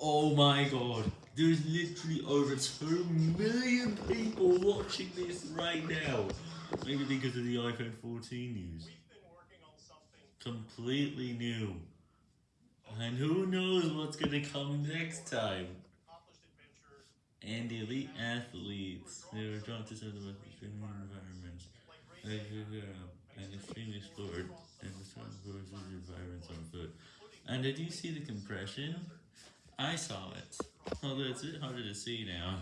Oh my god, there's literally over 2 million people watching this right now. Maybe because of the iPhone 14 news. Completely new. And who knows what's gonna come next time. And elite athletes, they were drawn to some of the most extreme environments. And extremely explored and the strong forces environments on foot. And did you see the compression? I saw it. Although it's a bit harder to see now.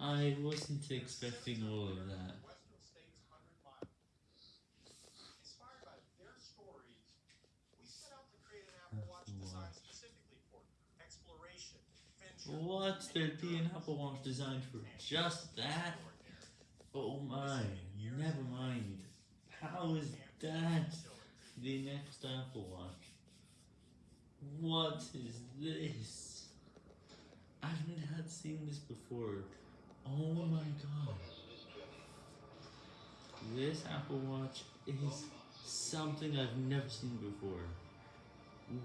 I wasn't expecting all of that. What? There'd be an Apple Watch designed for just that? Oh my, never mind. How is that the next Apple Watch? What is this? I've not seen this before. Oh my god. This Apple Watch is something I've never seen before.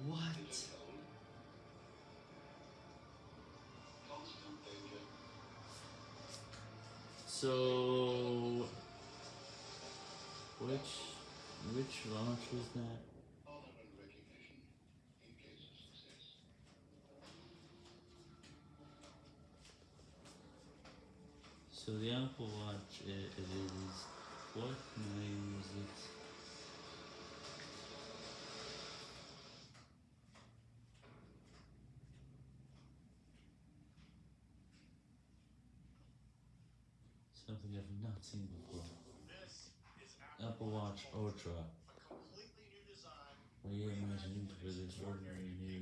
What? So, which, which launch was that? So the Apple Watch, it is, what name is it? Something I've not seen before. Apple Watch Ultra. Reimagined for this ordinary new